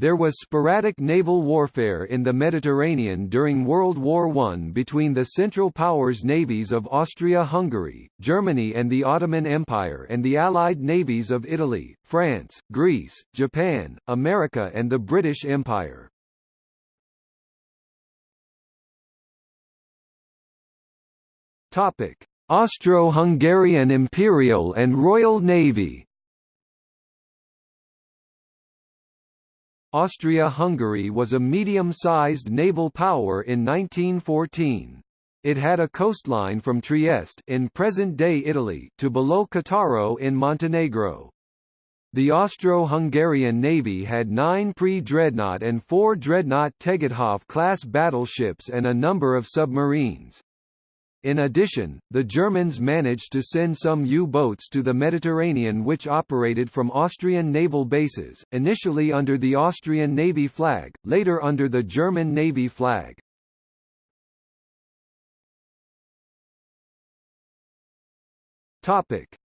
There was sporadic naval warfare in the Mediterranean during World War I between the Central Powers navies of Austria-Hungary, Germany and the Ottoman Empire and the Allied navies of Italy, France, Greece, Japan, America and the British Empire. Austro-Hungarian Imperial and Royal Navy Austria-Hungary was a medium-sized naval power in 1914. It had a coastline from Trieste in present-day Italy to below Cattaro in Montenegro. The Austro-Hungarian Navy had nine pre-dreadnought and four dreadnought Tegetthoff-class battleships and a number of submarines. In addition, the Germans managed to send some U-boats to the Mediterranean which operated from Austrian naval bases, initially under the Austrian Navy flag, later under the German Navy flag.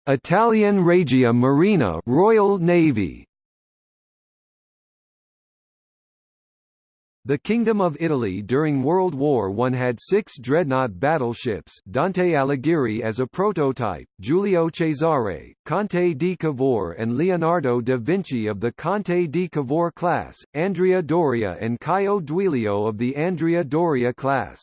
Italian Regia Marina Royal Navy The Kingdom of Italy during World War I had six dreadnought battleships Dante Alighieri as a prototype, Giulio Cesare, Conte di Cavour and Leonardo da Vinci of the Conte di Cavour class, Andrea Doria and Caio Duilio of the Andrea Doria class.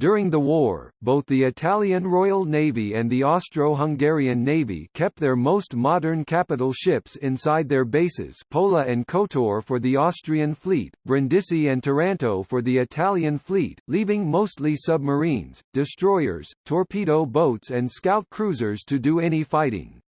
During the war, both the Italian Royal Navy and the Austro-Hungarian Navy kept their most modern capital ships inside their bases Pola and Kotor for the Austrian fleet, Brindisi and Taranto for the Italian fleet, leaving mostly submarines, destroyers, torpedo boats and scout cruisers to do any fighting.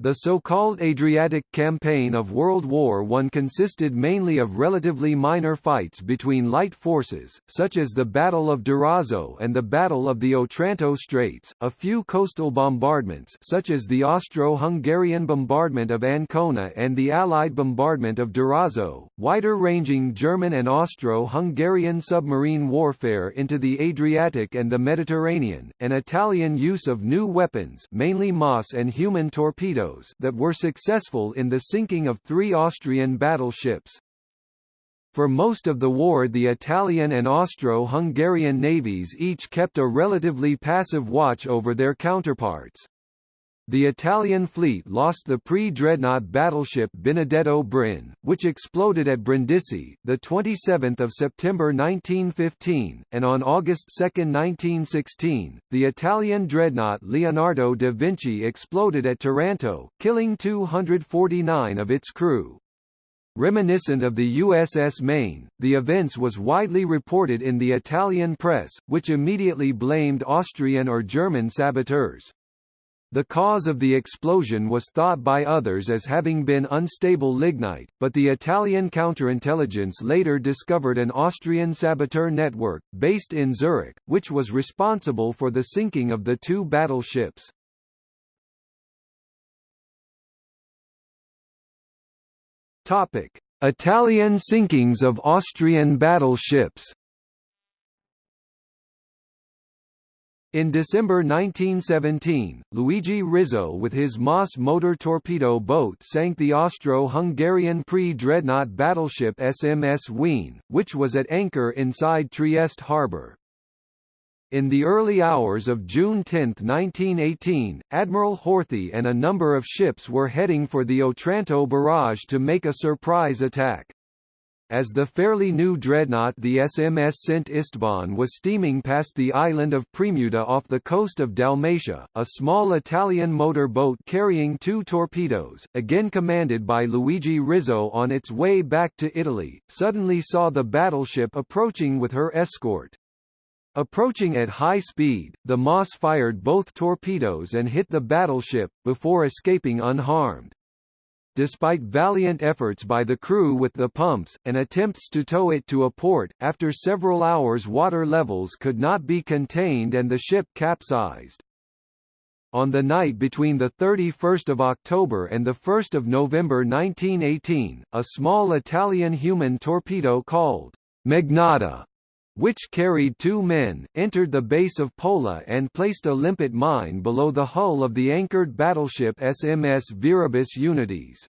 The so-called Adriatic Campaign of World War I consisted mainly of relatively minor fights between light forces, such as the Battle of Durazzo and the Battle of the Otranto Straits, a few coastal bombardments such as the Austro-Hungarian bombardment of Ancona and the Allied bombardment of Durazzo, wider-ranging German and Austro-Hungarian submarine warfare into the Adriatic and the Mediterranean, and Italian use of new weapons mainly MAS and human torpedoes torpedoes that were successful in the sinking of three Austrian battleships. For most of the war the Italian and Austro-Hungarian navies each kept a relatively passive watch over their counterparts. The Italian fleet lost the pre-dreadnought battleship Benedetto Brin, which exploded at Brindisi, 27 September 1915, and on August 2, 1916, the Italian dreadnought Leonardo da Vinci exploded at Taranto, killing 249 of its crew. Reminiscent of the USS Maine, the events was widely reported in the Italian press, which immediately blamed Austrian or German saboteurs. The cause of the explosion was thought by others as having been unstable lignite, but the Italian counterintelligence later discovered an Austrian saboteur network, based in Zurich, which was responsible for the sinking of the two battleships. Italian sinkings of Austrian battleships In December 1917, Luigi Rizzo with his MAS motor torpedo boat sank the Austro-Hungarian pre-dreadnought battleship SMS Wien, which was at anchor inside Trieste harbour. In the early hours of June 10, 1918, Admiral Horthy and a number of ships were heading for the Otranto barrage to make a surprise attack. As the fairly new dreadnought the SMS Szent István was steaming past the island of Premuda off the coast of Dalmatia, a small Italian motor boat carrying two torpedoes, again commanded by Luigi Rizzo on its way back to Italy, suddenly saw the battleship approaching with her escort. Approaching at high speed, the MAS fired both torpedoes and hit the battleship, before escaping unharmed. Despite valiant efforts by the crew with the pumps, and attempts to tow it to a port, after several hours water levels could not be contained and the ship capsized. On the night between 31 October and 1 November 1918, a small Italian human torpedo called Mignatta which carried two men, entered the base of Pola and placed a limpet mine below the hull of the anchored battleship SMS Viribus Unitis.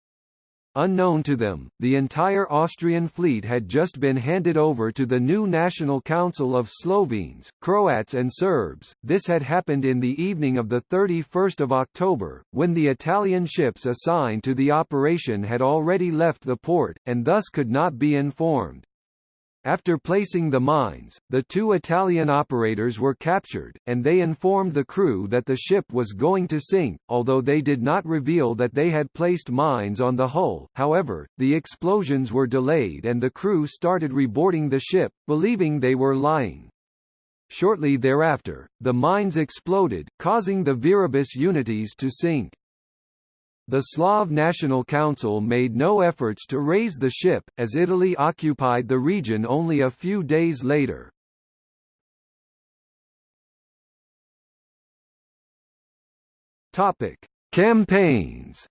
unknown to them, the entire Austrian fleet had just been handed over to the new National Council of Slovenes, Croats and Serbs. This had happened in the evening of 31 October, when the Italian ships assigned to the operation had already left the port, and thus could not be informed. After placing the mines, the two Italian operators were captured, and they informed the crew that the ship was going to sink, although they did not reveal that they had placed mines on the hull. However, the explosions were delayed and the crew started reboarding the ship, believing they were lying. Shortly thereafter, the mines exploded, causing the Viribus Unitis to sink. The Slav National Council made no efforts to raise the ship, as Italy occupied the region only a few days later. Campaigns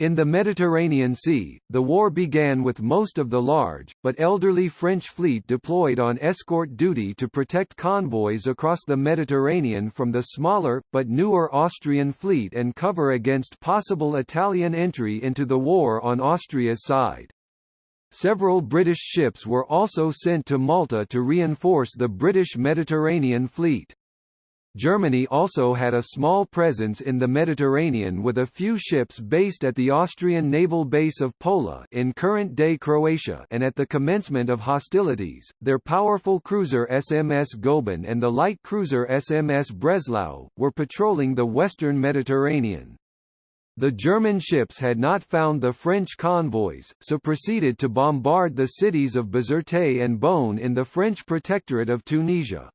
In the Mediterranean Sea, the war began with most of the large, but elderly French fleet deployed on escort duty to protect convoys across the Mediterranean from the smaller, but newer Austrian fleet and cover against possible Italian entry into the war on Austria's side. Several British ships were also sent to Malta to reinforce the British Mediterranean fleet. Germany also had a small presence in the Mediterranean with a few ships based at the Austrian naval base of Pola in current-day Croatia and at the commencement of hostilities, their powerful cruiser SMS Goeben and the light cruiser SMS Breslau, were patrolling the western Mediterranean. The German ships had not found the French convoys, so proceeded to bombard the cities of Bizerte and Bône in the French protectorate of Tunisia.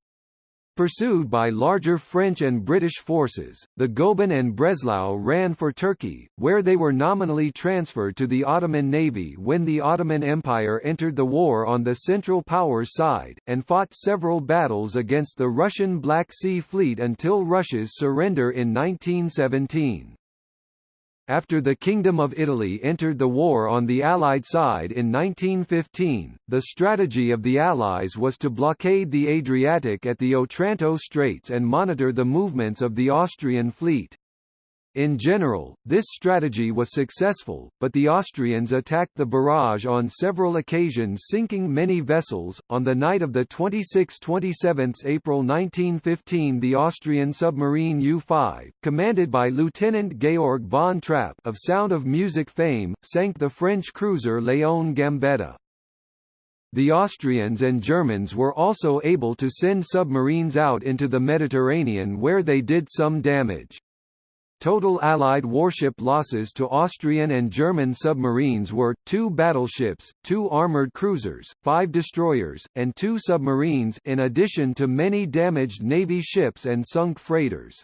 Pursued by larger French and British forces, the Goeben and Breslau ran for Turkey, where they were nominally transferred to the Ottoman navy when the Ottoman Empire entered the war on the Central Powers side, and fought several battles against the Russian Black Sea Fleet until Russia's surrender in 1917. After the Kingdom of Italy entered the war on the Allied side in 1915, the strategy of the Allies was to blockade the Adriatic at the Otranto Straits and monitor the movements of the Austrian fleet. In general, this strategy was successful, but the Austrians attacked the barrage on several occasions sinking many vessels. On the night of the 26-27 April 1915 the Austrian submarine U-5, commanded by Lieutenant Georg von Trapp of Sound of Music fame, sank the French cruiser Léon Gambetta. The Austrians and Germans were also able to send submarines out into the Mediterranean where they did some damage. Total Allied warship losses to Austrian and German submarines were, two battleships, two armoured cruisers, five destroyers, and two submarines in addition to many damaged Navy ships and sunk freighters.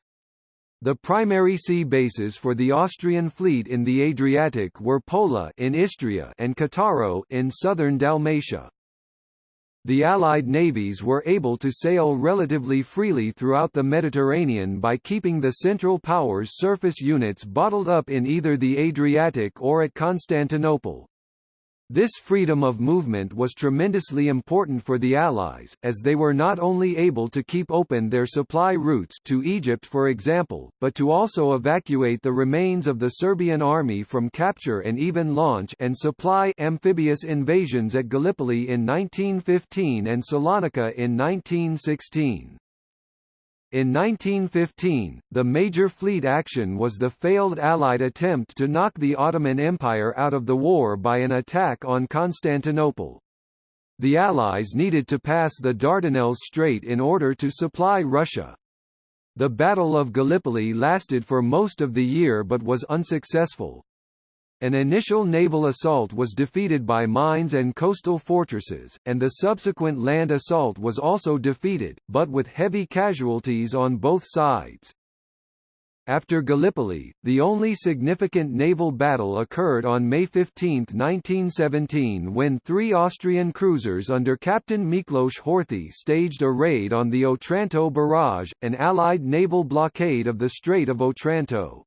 The primary sea bases for the Austrian fleet in the Adriatic were Pola in Istria and Cattaro in southern Dalmatia. The Allied navies were able to sail relatively freely throughout the Mediterranean by keeping the Central Powers surface units bottled up in either the Adriatic or at Constantinople. This freedom of movement was tremendously important for the Allies, as they were not only able to keep open their supply routes to Egypt for example, but to also evacuate the remains of the Serbian army from capture and even launch and supply amphibious invasions at Gallipoli in 1915 and Salonika in 1916. In 1915, the major fleet action was the failed Allied attempt to knock the Ottoman Empire out of the war by an attack on Constantinople. The Allies needed to pass the Dardanelles Strait in order to supply Russia. The Battle of Gallipoli lasted for most of the year but was unsuccessful. An initial naval assault was defeated by mines and coastal fortresses, and the subsequent land assault was also defeated, but with heavy casualties on both sides. After Gallipoli, the only significant naval battle occurred on May 15, 1917 when three Austrian cruisers under Captain Miklos Horthy staged a raid on the Otranto barrage, an Allied naval blockade of the Strait of Otranto.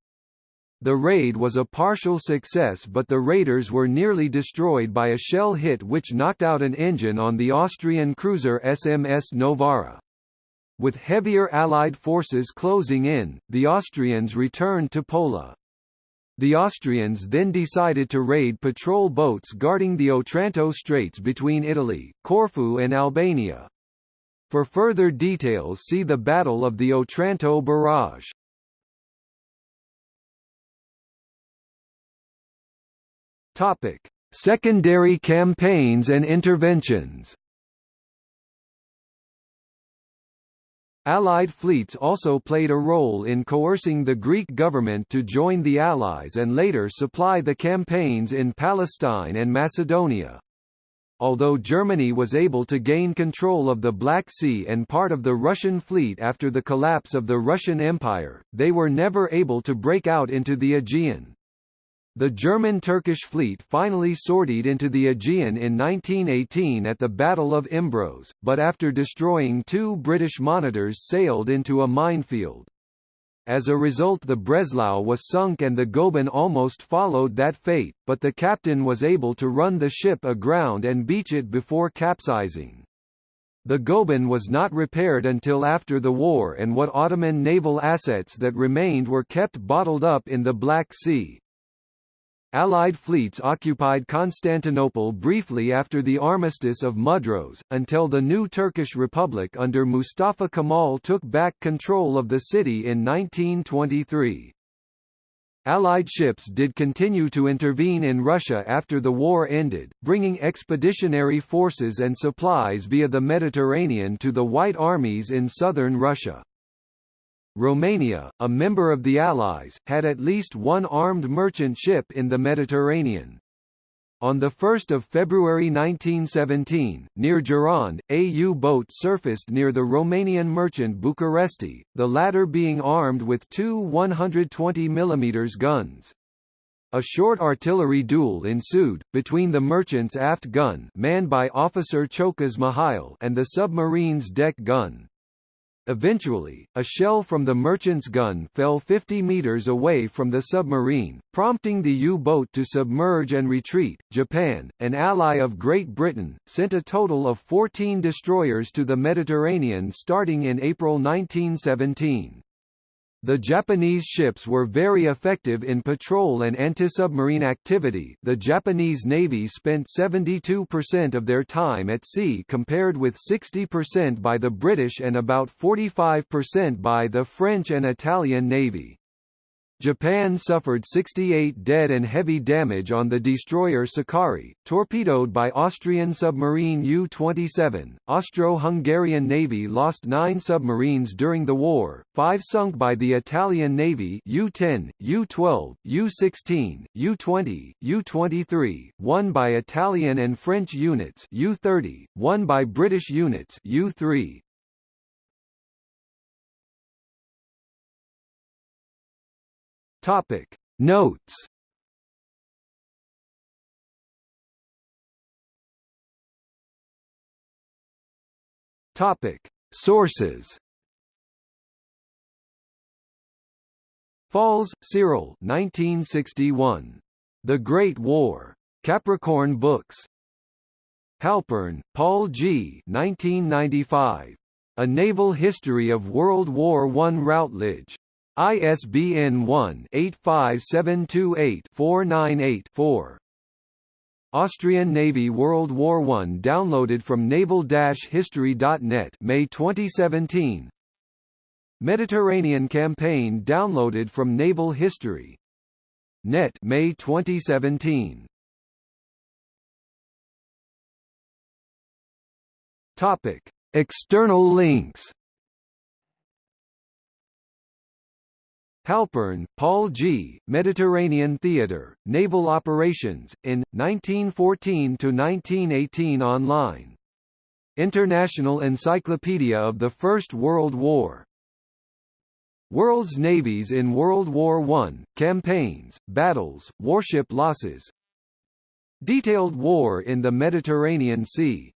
The raid was a partial success but the raiders were nearly destroyed by a shell hit which knocked out an engine on the Austrian cruiser SMS Novara. With heavier Allied forces closing in, the Austrians returned to Pola. The Austrians then decided to raid patrol boats guarding the Otranto Straits between Italy, Corfu and Albania. For further details see the Battle of the Otranto Barrage. Topic: Secondary campaigns and interventions. Allied fleets also played a role in coercing the Greek government to join the Allies and later supply the campaigns in Palestine and Macedonia. Although Germany was able to gain control of the Black Sea and part of the Russian fleet after the collapse of the Russian Empire, they were never able to break out into the Aegean. The German-Turkish fleet finally sortied into the Aegean in 1918 at the Battle of Imbros, but after destroying two British monitors sailed into a minefield. As a result the Breslau was sunk and the Goeben almost followed that fate, but the captain was able to run the ship aground and beach it before capsizing. The Goeben was not repaired until after the war and what Ottoman naval assets that remained were kept bottled up in the Black Sea. Allied fleets occupied Constantinople briefly after the Armistice of Mudros, until the new Turkish Republic under Mustafa Kemal took back control of the city in 1923. Allied ships did continue to intervene in Russia after the war ended, bringing expeditionary forces and supplies via the Mediterranean to the White Armies in southern Russia. Romania, a member of the Allies, had at least one armed merchant ship in the Mediterranean. On 1 February 1917, near Giron, a U-boat surfaced near the Romanian merchant Bucuresti, the latter being armed with two 120 mm guns. A short artillery duel ensued, between the merchant's aft gun manned by Officer Chokas Mihail and the submarine's deck gun. Eventually, a shell from the merchant's gun fell 50 meters away from the submarine, prompting the U-boat to submerge and retreat. Japan, an ally of Great Britain, sent a total of 14 destroyers to the Mediterranean starting in April 1917. The Japanese ships were very effective in patrol and anti-submarine activity the Japanese Navy spent 72% of their time at sea compared with 60% by the British and about 45% by the French and Italian Navy. Japan suffered 68 dead and heavy damage on the destroyer Sakaki, torpedoed by Austrian submarine U-27. Austro-Hungarian Navy lost nine submarines during the war, five sunk by the Italian Navy U-10, U-12, U-16, U-20, U-23, one by Italian and French units U-30, one by British units U-3. Topic Notes Topic Sources Falls, Cyril 1961. The Great War. Capricorn Books. Halpern, Paul G. 1995. A Naval History of World War I Routledge. ISBN 1-85728-498-4. Austrian Navy World War I downloaded from naval-history.net May 2017 Mediterranean Campaign downloaded from Naval History. Net May 2017 Topic External links Halpern, Paul G., Mediterranean Theatre, Naval Operations, in, 1914–1918 online. International Encyclopedia of the First World War. World's navies in World War I, campaigns, battles, warship losses Detailed war in the Mediterranean Sea